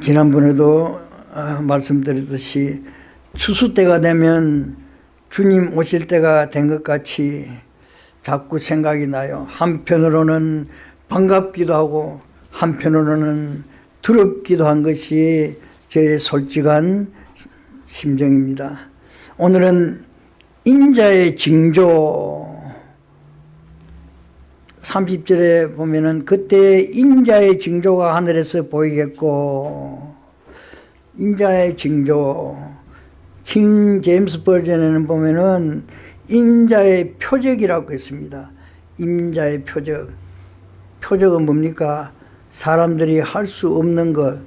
지난번에도 아, 말씀드렸듯이 추수 때가 되면 주님 오실 때가 된 것 같이 자꾸 생각이 나요. 한편으로는 반갑기도 하고 한편으로는 두렵기도 한 것이 제 솔직한 심정입니다. 오늘은 인자의 징조 30절에 보면은 그때 인자의 징조가 하늘에서 보이겠고 인자의 징조 킹 제임스 버전에는 보면은 인자의 표적이라고 했습니다. 인자의 표적 표적은 뭡니까? 사람들이 할 수 없는 것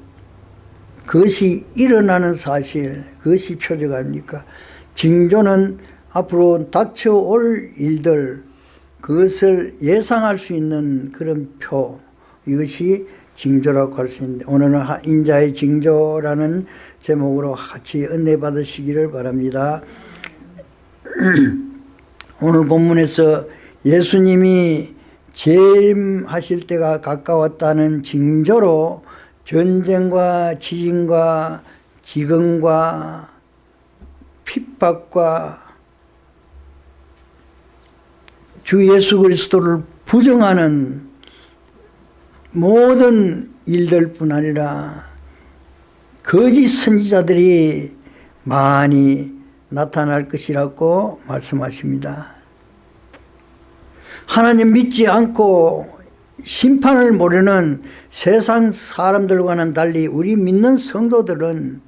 그것이 일어나는 사실 그것이 표적 아닙니까? 징조는 앞으로 닥쳐올 일들 그것을 예상할 수 있는 그런 표 이것이 징조라고 할 수 있는데 오늘은 인자의 징조라는 제목으로 같이 은혜 받으시기를 바랍니다. 오늘 본문에서 예수님이 재림하실 때가 가까웠다는 징조로 전쟁과 지진과 기근과 핍박과 주 예수 그리스도를 부정하는 모든 일들뿐 아니라 거짓 선지자들이 많이 나타날 것이라고 말씀하십니다. 하나님 믿지 않고 심판을 모르는 세상 사람들과는 달리 우리 믿는 성도들은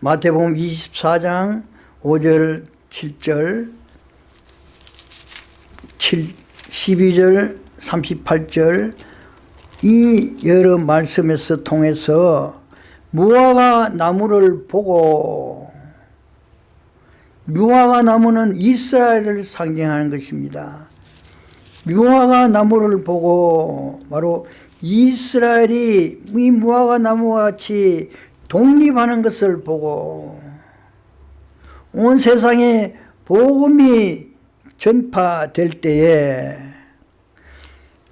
마태복음 24장 5절 7절 7, 12절 38절 이 여러 말씀에서 통해서 무화과 나무를 보고 무화과 나무는 이스라엘을 상징하는 것입니다. 무화과 나무를 보고 바로 이스라엘이 이 무화과 나무와 같이 독립하는 것을 보고 온 세상에 복음이 전파될 때에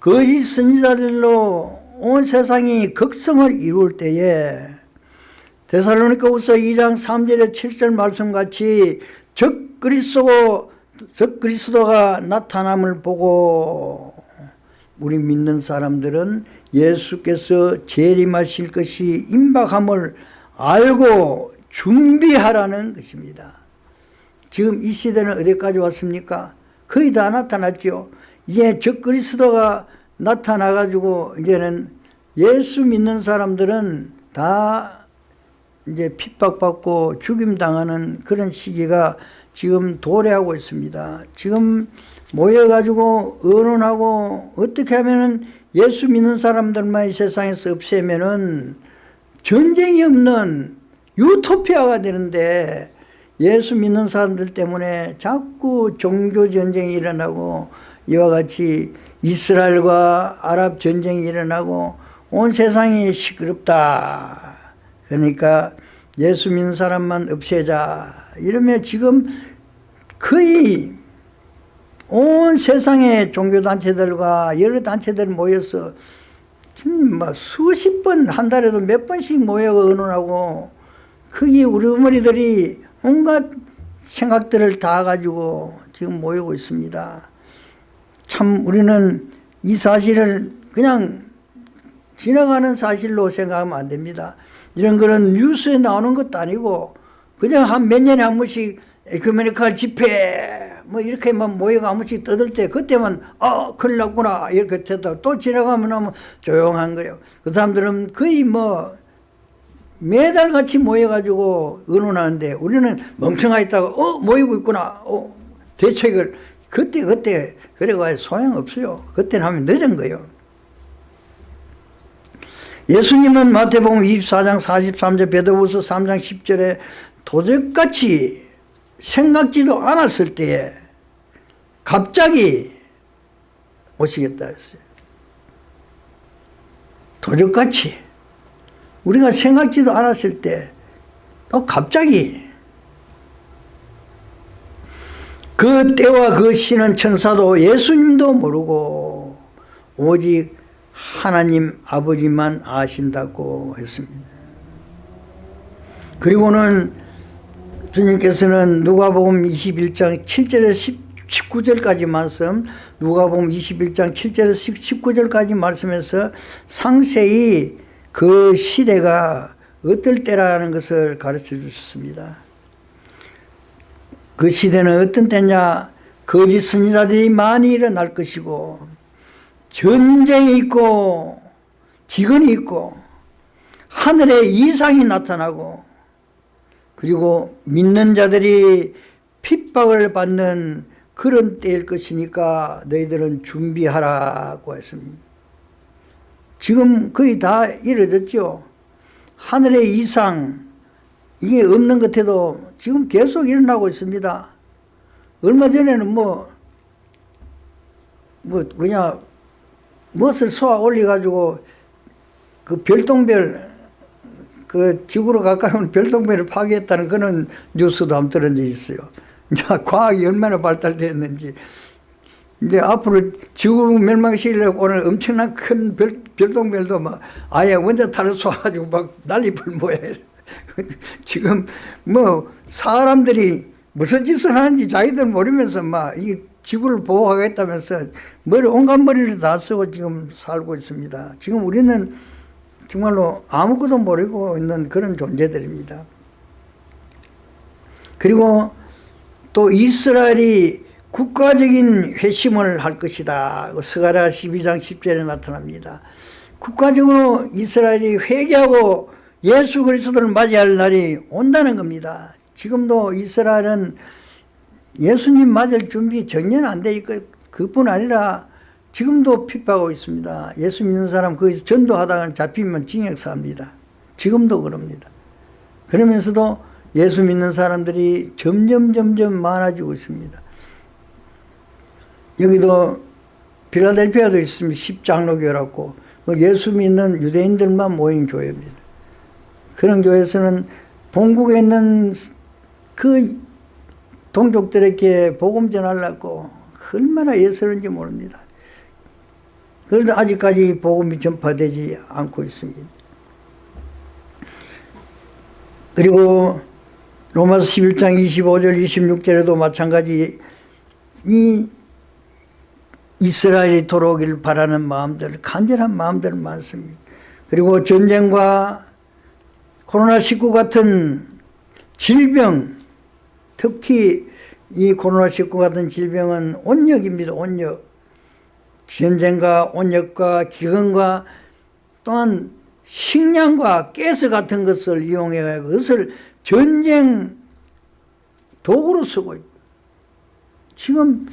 거짓 선지자들로 온 세상이 극성을 이룰 때에 데살로니가후서 2장 3절에 7절 말씀같이 적 그리스도 적 그리스도가 나타남을 보고 우리 믿는 사람들은 예수께서 재림하실 것이 임박함을 알고 준비하라는 것입니다. 지금 이 시대는 어디까지 왔습니까? 거의 다 나타났죠. 이제 적 그리스도가 나타나가지고 이제는 예수 믿는 사람들은 다 이제 핍박받고 죽임당하는 그런 시기가 지금 도래하고 있습니다. 지금 모여가지고 의논하고 어떻게 하면은 예수 믿는 사람들만 이 세상에서 없애면은 전쟁이 없는 유토피아가 되는데 예수 믿는 사람들 때문에 자꾸 종교 전쟁이 일어나고 이와 같이 이스라엘과 아랍 전쟁이 일어나고 온 세상이 시끄럽다. 그러니까 예수 믿는 사람만 없애자. 이러면 지금 거의 온 세상의 종교단체들과 여러 단체들 모여서 뭐 수십 번 한 달에도 몇 번씩 모여 의논하고 거기 우리 어머니들이 온갖 생각들을 다 가지고 지금 모이고 있습니다. 참 우리는 이 사실을 그냥 지나가는 사실로 생각하면 안 됩니다. 이런 거는 뉴스에 나오는 것도 아니고 그냥 한 몇 년에 한 번씩 에큐메니컬 집회 뭐 이렇게만 모여가 한 번씩 떠들 때 그때만 어 큰일 났구나 이렇게 됐다 또 지나가면 조용한 거예요. 그 사람들은 거의 뭐 매달 같이 모여가지고 의논하는데 우리는 멍청하 있다가 어 모이고 있구나 어 대책을. 그때 그때 그래가 소용없어요. 그때는 하면 늦은 거예요. 예수님은 마태복음 24장 43절 베드로후서 3장 10절에 도적같이 생각지도 않았을 때에 갑자기 오시겠다 했어요. 도적같이 우리가 생각지도 않았을 때 또 갑자기 그 때와 그 시는 천사도 예수님도 모르고 오직 하나님 아버지만 아신다고 했습니다. 그리고는 주님께서는 누가복음 21장 7절에서 19절까지 말씀 누가복음 21장 7절에서 19절까지 말씀에서 상세히 그 시대가 어떨 때라는 것을 가르쳐 주셨습니다. 그 시대는 어떤 때냐 거짓 선지자들이 많이 일어날 것이고 전쟁이 있고 기근이 있고 하늘에 이상이 나타나고 그리고 믿는 자들이 핍박을 받는 그런 때일 것이니까 너희들은 준비하라고 했습니다. 지금 거의 다 이루어졌죠. 하늘의 이상 이게 없는 것 해도 지금 계속 일어나고 있습니다. 얼마 전에는 뭐, 뭐, 그냥, 무엇을 쏘아 올려가지고, 그 별똥별, 그 지구로 오는 별똥별을 파괴했다는 그런 뉴스도 한번 들은 적이 있어요. 이제 과학이 얼마나 발달됐는지. 이제 앞으로 지구 멸망시키려고 오늘 엄청난 큰 별, 별똥별도 막 아예 원자탄을 쏘아가지고 막 난리불 모야 지금 뭐 사람들이 무슨 짓을 하는지 자기들 모르면서 막 이 지구를 보호하겠다면서 머리 온갖 머리를 다 쓰고 지금 살고 있습니다. 지금 우리는 정말로 아무것도 모르고 있는 그런 존재들입니다. 그리고 또 이스라엘이 국가적인 회심을 할 것이다. 스가랴 12장 10절에 나타납니다. 국가적으로 이스라엘이 회개하고 예수 그리스도를 맞이할 날이 온다는 겁니다. 지금도 이스라엘은 예수님 맞을 준비 전혀 안 돼 있고 그뿐 아니라 지금도 핍박하고 있습니다. 예수 믿는 사람 거기서 전도하다가 잡히면 징역사합니다. 지금도 그럽니다. 그러면서도 예수 믿는 사람들이 점점 점점 많아지고 있습니다. 여기도 필라델피아도 있습니다. 십장로교라고 예수 믿는 유대인들만 모인 교회입니다. 그런 교회에서는 본국에 있는 그 동족들에게 복음 전하려고 얼마나 애쓰는지 모릅니다. 그런데 아직까지 복음이 전파되지 않고 있습니다. 그리고 로마서 11장 25절 26절에도 마찬가지 이 이스라엘이 돌아오기를 바라는 마음들 간절한 마음들 많습니다. 그리고 전쟁과 코로나19 같은 질병 특히 이 코로나19 같은 질병은 온역입니다. 온역. 전쟁과 온역과 기근과 또한 식량과 가스 같은 것을 이용해 그것을 전쟁 도구로 쓰고 있고 지금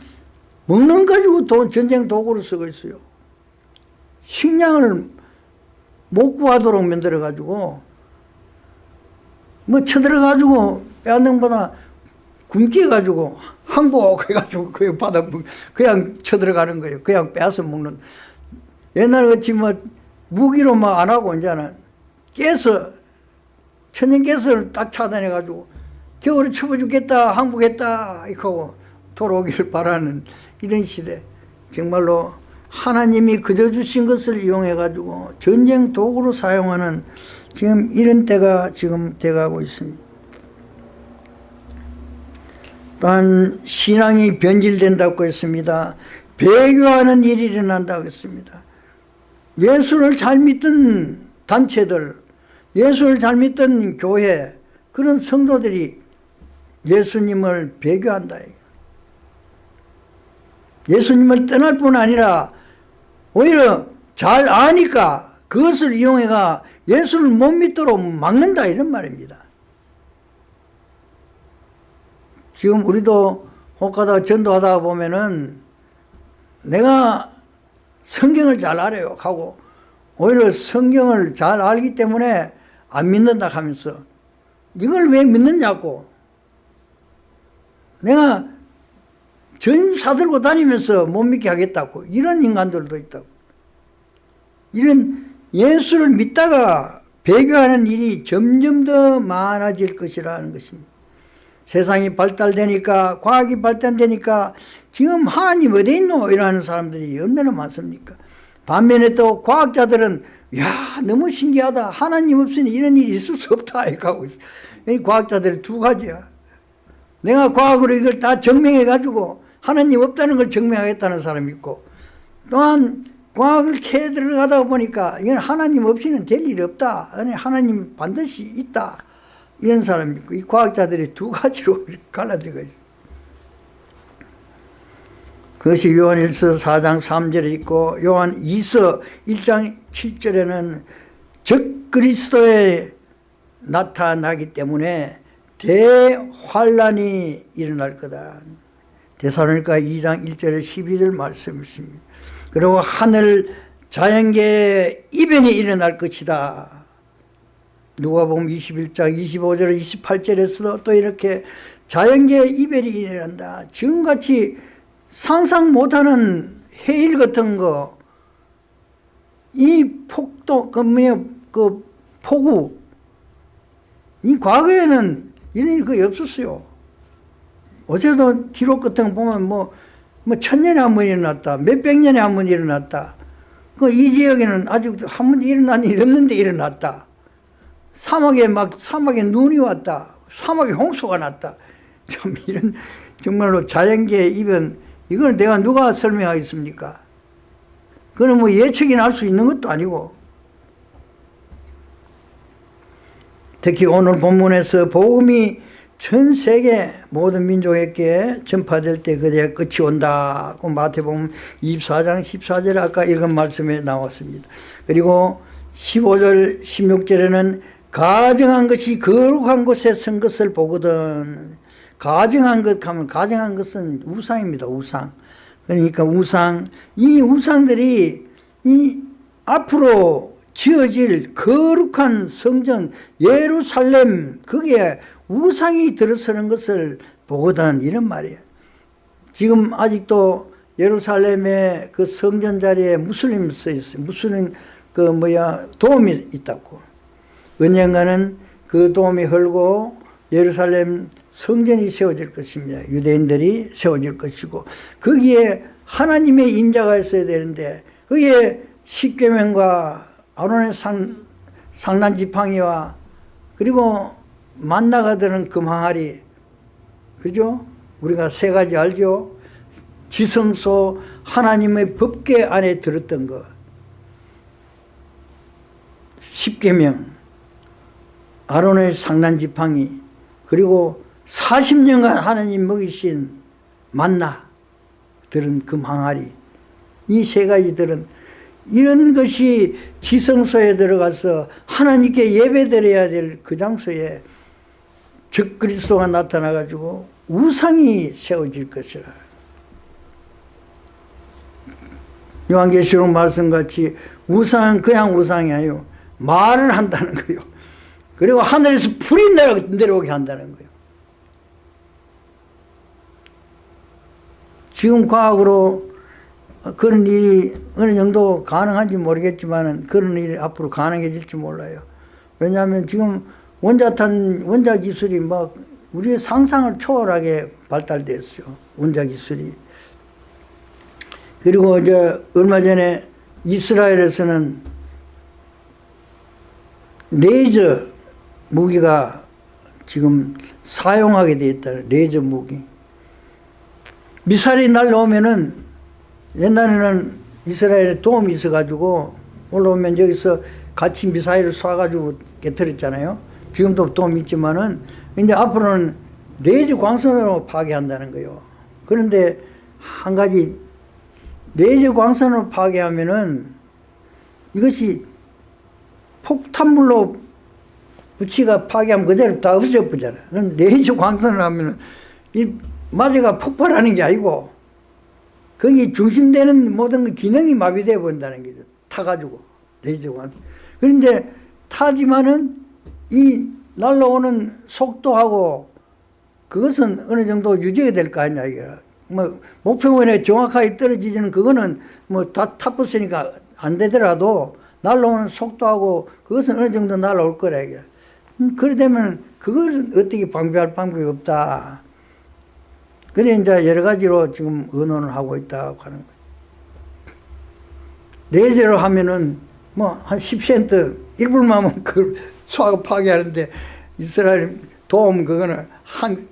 먹는 가지고 도, 전쟁 도구로 쓰고 있어요. 식량을 못 구하도록 만들어 가지고 뭐 쳐들어 가지고 빼앗는 보다 굶게 해가지고 항복해가지고 그냥 받아 그냥 쳐들어가는 거예요. 그냥 빼앗아 먹는. 옛날 같이 뭐 무기로 막 안 하고 이제는 깨서 천연가스를 딱 차단해가지고 겨울에 추워 죽겠다 항복했다 이렇게 하고 돌아오기를 바라는 이런 시대 정말로 하나님이 그저 주신 것을 이용해 가지고 전쟁 도구로 사용하는 지금 이런 때가 지금 돼가고 있습니다. 또한 신앙이 변질된다고 했습니다. 배교하는 일이 일어난다고 했습니다. 예수를 잘 믿던 단체들, 예수를 잘 믿던 교회, 그런 성도들이 예수님을 배교한다. 예수님을 떠날 뿐 아니라 오히려 잘 아니까 그것을 이용해가 예수를 못 믿도록 막는다 이런 말입니다. 지금 우리도 혹하다 전도하다 보면은 내가 성경을 잘 알아요 하고 오히려 성경을 잘 알기 때문에 안 믿는다 하면서 이걸 왜 믿느냐고 내가 전 사들고 다니면서 못 믿게 하겠다고 이런 인간들도 있다고 이런 예수를 믿다가 배교하는 일이 점점 더 많아질 것이라는 것입니다. 세상이 발달되니까 과학이 발달되니까 지금 하나님 어디 있노? 이러는 사람들이 얼마나 많습니까? 반면에 또 과학자들은 야 너무 신기하다. 하나님 없으니 이런 일이 있을 수 없다. 하고 과학자들이 두 가지야. 내가 과학으로 이걸 다 증명해 가지고 하나님 없다는 걸 증명하겠다는 사람이 있고 또한 과학을 캐 들어가다 보니까 이건 하나님 없이는 될 일이 없다. 하나님 반드시 있다. 이런 사람이 있고 이 과학자들이 두 가지로 갈라져가 있어. 그것이 요한 1서 4장 3절에 있고 요한 2서 1장 7절에는 적 그리스도에 나타나기 때문에 대환란이 일어날 거다. 대사로니까 2장 1절에 12절 말씀이십니다. 그리고 하늘 자연계 이변이 일어날 것이다. 누가 보면 21장 25절 28절에서도 또 이렇게 자연계 이변이 일어난다. 지금같이 상상 못하는 해일 같은 거, 이 폭도, 그 뭐야, 그 폭우, 이 과거에는 이런 일이 거의 없었어요. 어제도 기록 같은 거 보면 뭐, 뭐 천년에 한 번 일어났다. 몇백 년에 한 번 일어났다. 그 이 지역에는 아직 한번 일어난 일이 없는데 일어났다. 사막에 막 사막에 눈이 왔다. 사막에 홍수가 났다. 참 이런 정말로 자연계의 이변 이걸 내가 누가 설명하겠습니까? 그건 뭐 예측이나 할 수 있는 것도 아니고 특히 오늘 본문에서 복음이 전 세계 모든 민족에게 전파될 때 그제 끝이 온다. 그 마태복음 24장 14절 아까 읽은 말씀에 나왔습니다. 그리고 15절 16절에는 가정한 것이 거룩한 곳에 선 것을 보거든. 가정한 것 하면 가정한 것은 우상입니다. 우상. 그러니까 우상 이 우상들이 이 앞으로 지어질 거룩한 성전 예루살렘 거기에 우상이 들어서는 것을 보거든 이런 말이에요. 지금 아직도 예루살렘의 그 성전 자리에 무슬림 써 있어요. 무슬림 그 뭐야 도움이 있다고. 언젠가는 그 도움이 흘고 예루살렘 성전이 세워질 것입니다. 유대인들이 세워질 것이고 거기에 하나님의 임자가 있어야 되는데 거기에 십계명과 아론의 상, 상난 지팡이와 그리고 만나가 되는 금항아리 그죠? 우리가 세 가지 알죠? 지성소 하나님의 법계 안에 들었던 것 십계명 아론의 상난 지팡이 그리고 40년간 하나님 먹이신 만나 들은 금항아리 이 세 가지들은 이런 것이 지성소에 들어가서 하나님께 예배드려야 될 그 장소에 적 그리스도가 나타나 가지고 우상이 세워질 것이라. 요한계시록 말씀같이 우상은 그냥 우상이 아니요. 말을 한다는 거요. 그리고 하늘에서 불이 내려오게 한다는 거예요. 지금 과학으로 그런 일이 어느 정도 가능한지 모르겠지만 그런 일이 앞으로 가능해질지 몰라요. 왜냐하면 지금 원자탄, 원자 기술이 막 우리의 상상을 초월하게 발달됐어요. 원자 기술이. 그리고 이제 얼마 전에 이스라엘에서는 레이저 무기가 지금 사용하게 돼 있다. 레이저 무기. 미사일이 날라오면은 옛날에는 이스라엘에 도움이 있어가지고 올라오면 여기서 같이 미사일을 쏴가지고 깨뜨렸잖아요. 지금도 도움이 있지만은 이제 앞으로는 레이저 광선으로 파괴한다는 거예요. 그런데 한 가지 레이저 광선으로 파괴하면은 이것이 폭탄물로 부치가 파괴하면 그대로 다 없어져버잖아요. 레이저 광선을 하면은 이 마저가 폭발하는 게 아니고 거기 중심되는 모든 기능이 마비되어 버린다는 거죠. 타가지고 레이저가. 그런데 타지만은 이 날라오는 속도하고 그것은 어느 정도 유지가 될 거 아니냐 이게. 뭐 목표원에 정확하게 떨어지지는 그거는 뭐 다 타버스니까 안 되더라도 날라오는 속도하고 그것은 어느 정도 날라올 거라 이게. 음, 그래 되면 그걸 어떻게 방비할 방법이 없다. 그래 이제 여러 가지로 지금 의논을 하고 있다고 하는 거예요. 레이저로 하면은 뭐 한 10센트 1불만 하면 그걸 소화가 파괴하는데 이스라엘 도움 그거는 한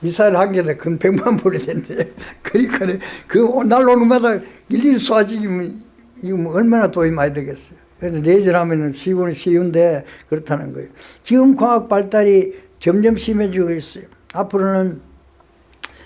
미사일 한 개에 근 100만 불이 된대. 그러니까 그 날로는 마다 일일이 쏴지기면 이거 뭐 얼마나 돈이 많이 되겠어요. 그래서 내절하면은 쉬운 쉬운데 그렇다는 거예요. 지금 과학 발달이 점점 심해지고 있어요. 앞으로는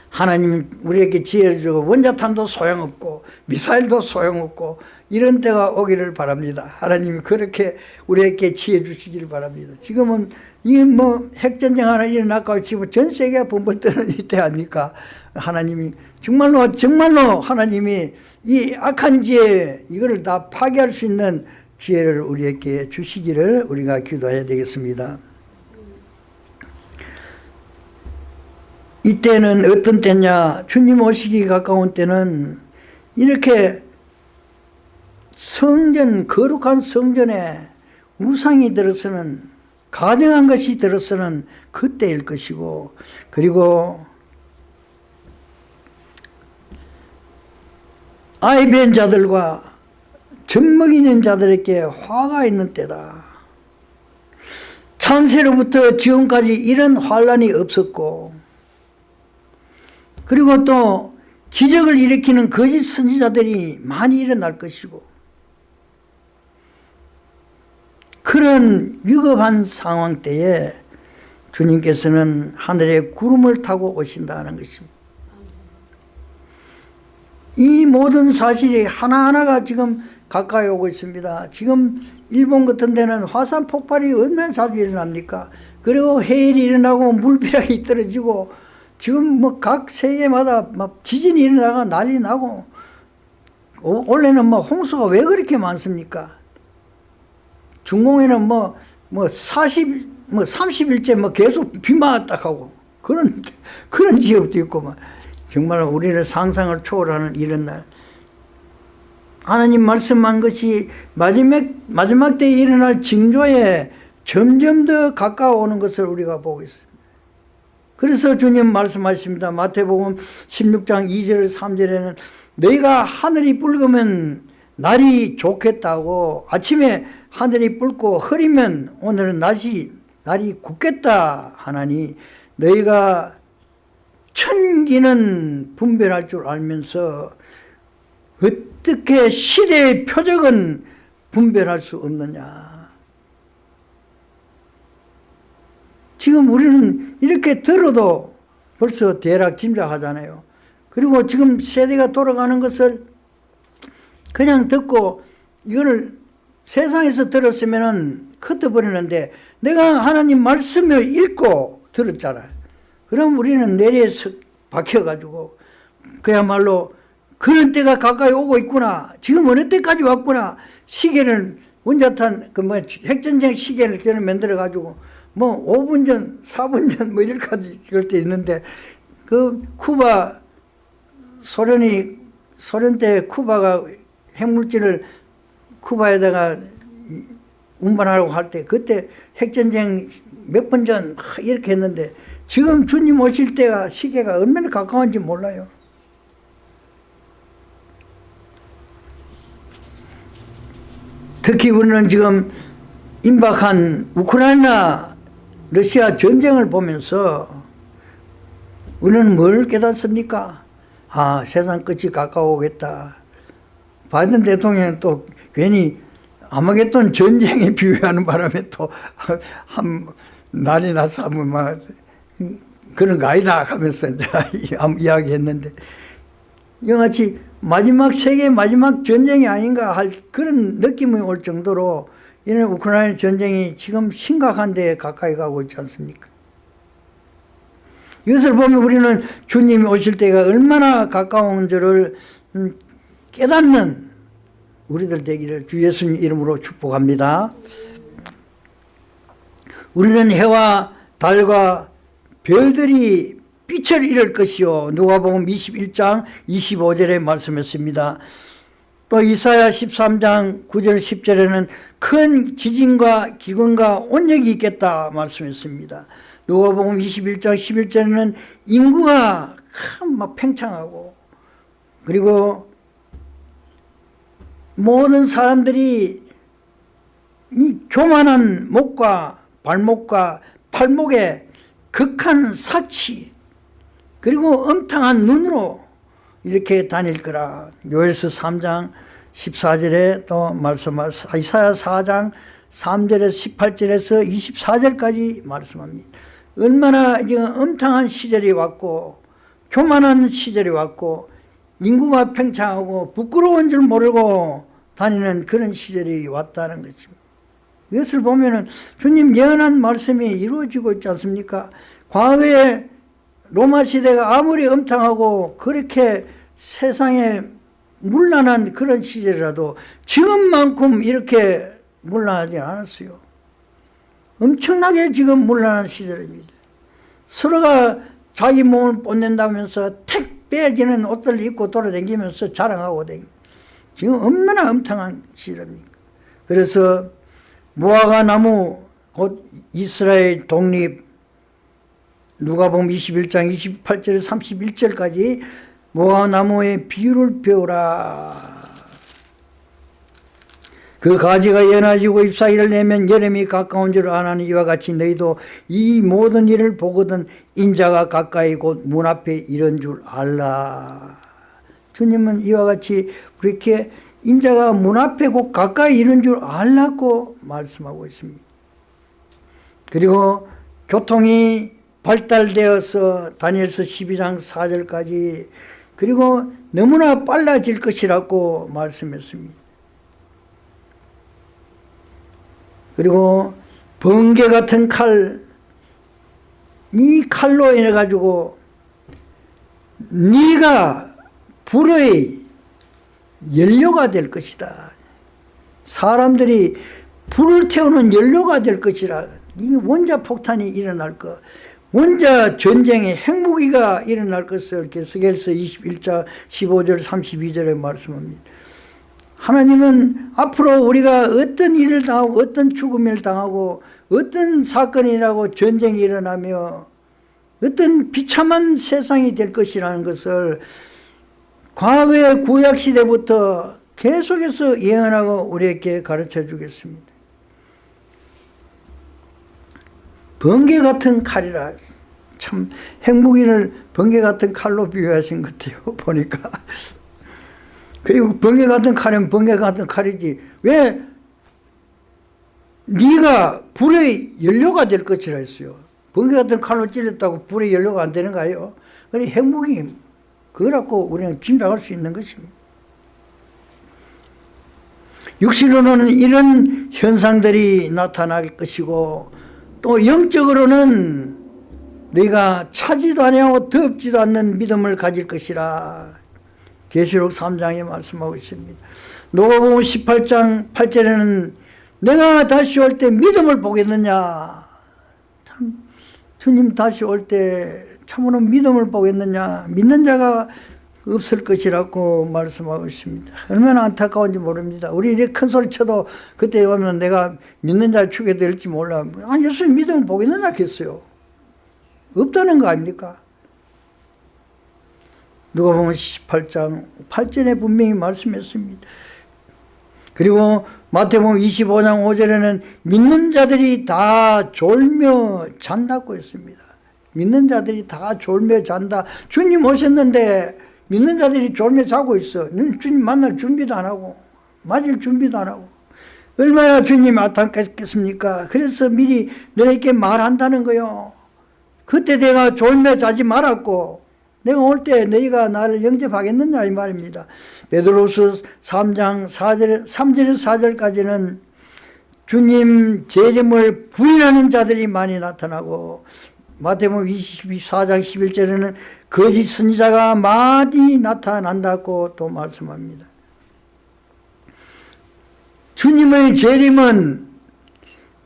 하나님 우리에게 지혜를 주고 원자탄도 소용없고 미사일도 소용없고 이런 때가 오기를 바랍니다. 하나님이 그렇게 우리에게 지혜 주시기를 바랍니다. 지금은 이뭐 핵전쟁 하나 일어났고 지금 전 세계가 bom번 뜨는 이때 아닙니까? 하나님이 정말로 정말로 하나님이 이 악한 지혜 이거를 다 파괴할 수 있는 지혜를 우리에게 주시기를 우리가 기도해야 되겠습니다. 이때는 어떤 때냐 주님 오시기 가까운 때는 이렇게 성전 거룩한 성전에 우상이 들어서는 가정한 것이 들어서는 그때일 것이고 그리고 아이 벤 자들과 젖먹이는 자들에게 화가 있는 때다. 창세로부터 지금까지 이런 환란이 없었고 그리고 또 기적을 일으키는 거짓 선지자들이 많이 일어날 것이고 그런 위급한 상황 때에 주님께서는 하늘에 구름을 타고 오신다는 것입니다. 이 모든 사실이 하나하나가 지금 가까이 오고 있습니다. 지금 일본 같은 데는 화산 폭발이 얼마나 자주 일어납니까? 그리고 해일이 일어나고 물벼락이 떨어지고 지금 뭐 각 세계마다 막 지진이 일어나가 난리 나고 어, 원래는 뭐 홍수가 왜 그렇게 많습니까? 중공에는 뭐, 뭐 40, 뭐 30일째 뭐 계속 비만 왔다 하고 그런, 그런 지역도 있고 막 정말 우리는 상상을 초월하는 이런 날. 하나님 말씀한 것이 마지막, 마지막 때에 일어날 징조에 점점 더 가까워오는 것을 우리가 보고 있습니다. 그래서 주님 말씀하십니다. 마태복음 16장 2절 3절에는 너희가 하늘이 붉으면 날이 좋겠다고 아침에 하늘이 붉고 흐리면 오늘은 낮이 날이 굳겠다 하나니 너희가 천기는 분별할 줄 알면서 어떻게 시대의 표적은 분별할 수 없느냐? 지금 우리는 이렇게 들어도 벌써 대략 짐작하잖아요. 그리고 지금 세대가 돌아가는 것을 그냥 듣고 이거를 세상에서 들었으면은 흩어버리는데 내가 하나님 말씀을 읽고 들었잖아요. 그럼 우리는 내리에서 박혀가지고 그야말로 그런 때가 가까이 오고 있구나. 지금 어느 때까지 왔구나. 시계를 원자탄 그 뭐 핵전쟁 시계를 저는 만들어 가지고 뭐 5분 전, 4분 전 뭐 이렇게까지 그럴 때 있는데 그 쿠바 소련이 소련 때 쿠바가 핵물질을 쿠바에다가 운반하려고 할 때 그때 핵전쟁 몇 번 전 이렇게 했는데 지금 주님 오실 때가 시계가 얼마나 가까운지 몰라요. 특히 우리는 지금 임박한 우크라이나 러시아 전쟁을 보면서 우리는 뭘 깨닫습니까? 아 세상 끝이 가까워오겠다. 바이든 대통령은 또 괜히 아마겟돈 전쟁에 비유하는 바람에 또 한 난이 나서 한번 막 그런 거 아니다 하면서 이야기했는데 이같이 마지막 세계 마지막 전쟁이 아닌가 할 그런 느낌이 올 정도로 이는 우크라이나 전쟁이 지금 심각한 데 가까이 가고 있지 않습니까? 이것을 보면 우리는 주님이 오실 때가 얼마나 가까운 줄을 음, 깨닫는 우리들 되기를 주 예수님 이름으로 축복합니다. 우리는 해와 달과 별들이 빛을 잃을 것이요 누가복음 21장 25절에 말씀했습니다. 또 이사야 13장 9절 10절에는 큰 지진과 기근과 온역이 있겠다 말씀했습니다. 누가복음 21장 11절에는 인구가 막 팽창하고 그리고 모든 사람들이 이 교만한 목과 발목과 팔목에 극한 사치 그리고 엄탕한 눈으로 이렇게 다닐 거라 요엘서 3장 14절에 또 말씀하 이사야 4장 3절에서 18절에서 24절까지 말씀합니다. 얼마나 지금 엄탕한 시절이 왔고 교만한 시절이 왔고 인구가 팽창하고 부끄러운 줄 모르고 다니는 그런 시절이 왔다는 것입니다. 이것을 보면은 주님 예언한 말씀이 이루어지고 있지 않습니까? 과거에 로마 시대가 아무리 엄탕하고 그렇게 세상에 문란한 그런 시절이라도 지금만큼 이렇게 문란하지 않았어요. 엄청나게 지금 문란한 시절입니다. 서로가 자기 몸을 뽐낸다면서 택 빼지는 옷을 입고 돌아다니면서 자랑하고 다니 지금 얼마나 엄청난 시절입니까? 그래서 무화과 나무 곧 이스라엘 독립 누가복음 21장 28절 31절까지 무화과 나무의 비유를 배우라 그 가지가 연해지고 잎사귀를 내면 여름이 가까운 줄 아나니 이와 같이 너희도 이 모든 일을 보거든 인자가 가까이 곧 문 앞에 이런 줄 알라. 주님은 이와 같이 그렇게 인자가 문 앞에 곧 가까이 이런 줄 알라고 말씀하고 있습니다. 그리고 교통이 발달되어서 다니엘서 12장 4절까지 그리고 너무나 빨라질 것이라고 말씀했습니다 그리고 번개 같은 칼, 이 칼로 인해 가지고 네가 불의 연료가 될 것이다. 사람들이 불을 태우는 연료가 될 것이라. 이 원자 폭탄이 일어날 것. 원자 전쟁의 핵무기가 일어날 것을 게스겔서 21장 15절 32절에 말씀합니다. 하나님은 앞으로 우리가 어떤 일을 당하고 어떤 죽음을 당하고 어떤 사건이라고 전쟁이 일어나며 어떤 비참한 세상이 될 것이라는 것을 과거의 구약시대부터 계속해서 예언하고 우리에게 가르쳐 주겠습니다. 번개 같은 칼이라 참 핵무기를 번개 같은 칼로 비유하신 것 같아요 보니까 그리고 번개 같은 칼은 번개 같은 칼이지. 왜? 네가 불의 연료가 될 것이라 했어요. 번개 같은 칼로 찔렸다고 불의 연료가 안 되는가요? 그래 핵무기 그거라고 우리는 짐작할 수 있는 것입니다. 육신으로는 이런 현상들이 나타날 것이고 또 영적으로는 네가 차지도 아니하고 덥지도 않는 믿음을 가질 것이라 계시록 3장에 말씀하고 있습니다. 노가복음 18장 8절에는 내가 다시 올 때 믿음을 보겠느냐 참 주님 다시 올 때 참으로 믿음을 보겠느냐 믿는 자가 없을 것이라고 말씀하고 있습니다. 얼마나 안타까운지 모릅니다. 우리 이렇게 큰 소리 쳐도 그때 오면 내가 믿는 자 추게 될지 몰라. 아, 예수 믿음을 보겠느냐 했어요. 없다는 거 아닙니까? 누가 보면 18장 8절에 분명히 말씀했습니다. 그리고 마태복음 25장 5절에는 믿는 자들이 다 졸며 잔다고 했습니다. 믿는 자들이 다 졸며 잔다. 주님 오셨는데 믿는 자들이 졸며 자고 있어. 주님 만날 준비도 안 하고 맞을 준비도 안 하고 얼마나 주님 안타깝겠습니까? 그래서 미리 너에게 말한다는 거요. 그때 내가 졸며 자지 말았고 내가 올 때 너희가 나를 영접하겠느냐 이 말입니다. 베드로스 3장 4절, 3절에서 4절까지는 주님 재림을 부인하는 자들이 많이 나타나고 마태복음 24장 11절에는 거짓 선지자가 많이 나타난다고 또 말씀합니다. 주님의 재림은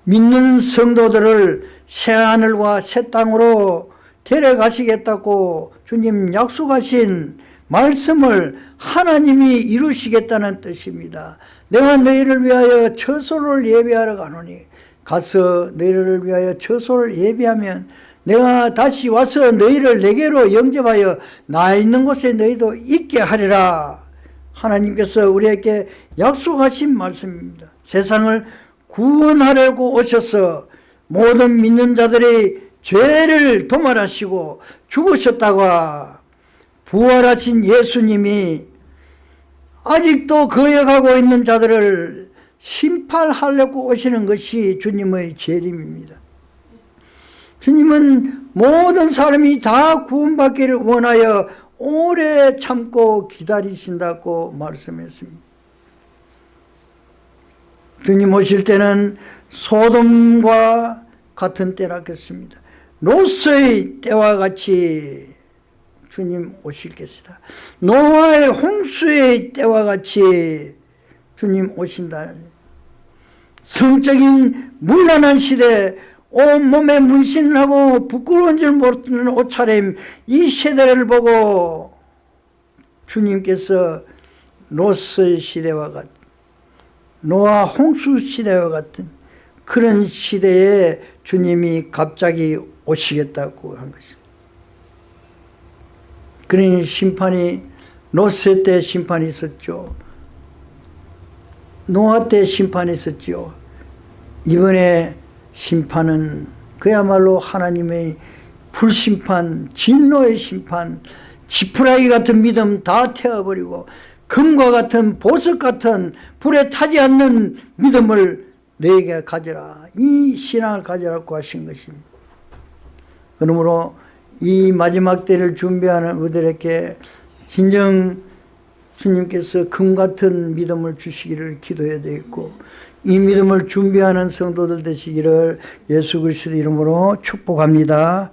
믿는 성도들을 새하늘과 새 땅으로 데려가시겠다고 주님 약속하신 말씀을 하나님이 이루시겠다는 뜻입니다. 내가 너희를 위하여 처소를 예배하러 가노니 가서 너희를 위하여 처소를 예배하면 내가 다시 와서 너희를 내게로 영접하여 나 있는 곳에 너희도 있게 하리라 하나님께서 우리에게 약속하신 말씀입니다. 세상을 구원하려고 오셔서 모든 믿는 자들의 죄를 도말하시고 죽으셨다가 부활하신 예수님이 아직도 거역하고 있는 자들을 심판하려고 오시는 것이 주님의 재림입니다. 주님은 모든 사람이 다 구원받기를 원하여 오래 참고 기다리신다고 말씀했습니다. 주님 오실 때는 소돔과 같은 때라겠습니다. 로스의 때와 같이 주님 오실 것이다. 노아의 홍수의 때와 같이 주님 오신다. 성적인 문란한 시대 온몸에 문신을 하고 부끄러운 줄 모르는 옷차림 이 세대를 보고 주님께서 로스의 시대와 같은 노아 홍수 시대와 같은 그런 시대에 주님이 갑자기 오시겠다고 한 것입니다. 그러니 심판이 노세 때 심판이 있었죠. 노아 때 심판이 있었죠. 이번에 심판은 그야말로 하나님의 불심판, 진노의 심판, 지푸라기 같은 믿음 다 태워버리고 금과 같은 보석 같은 불에 타지 않는 믿음을 너에게 가져라. 이 신앙을 가져라고 하신 것입니다. 그러므로 이 마지막 때를 준비하는 우리들에게 진정 주님께서 금 같은 믿음을 주시기를 기도해야 되겠고 이 믿음을 준비하는 성도들 되시기를 예수 그리스도 이름으로 축복합니다.